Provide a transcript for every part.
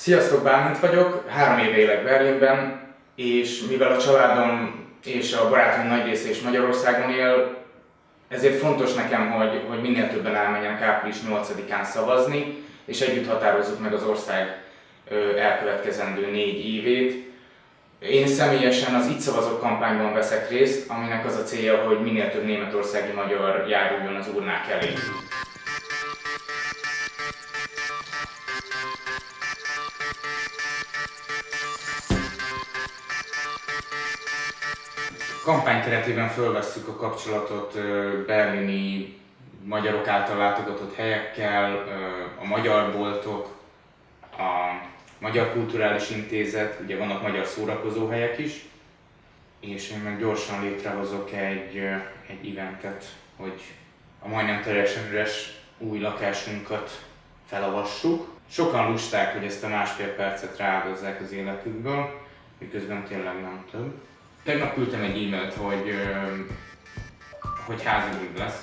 Sziasztok, Bálint vagyok, három éve élek Berlinben, és mivel a családom és a barátom nagy része is Magyarországon él, ezért fontos nekem, hogy, hogy minél többen elmenjenek április 8-án szavazni, és együtt határozzuk meg az ország elkövetkezendő négy évét. Én személyesen az Itt szavazok kampányban veszek részt, aminek az a célja, hogy minél több németországi magyar járuljon az urnák elé. Kampány keretében fölvesszük a kapcsolatot berlini magyarok által látogatott helyekkel, a magyar boltok, a Magyar Kulturális Intézet, ugye vannak magyar szórakozóhelyek is, és én meg gyorsan létrehozok egy, egy eventet, hogy a majdnem teljesen üres új lakásunkat felavassuk. Sokan lusták, hogy ezt a másfél percet rááldozzák az életükből, miközben tényleg nem több. Tegnap küldtem egy e-mailt, hogy, hogy házi buli lesz,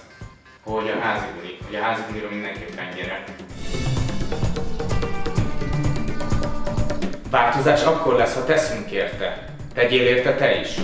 hogy a házi buli, hogy a házi bulira mindenképpen gyere. Változás akkor lesz, ha teszünk érte. Tegyél érte te is.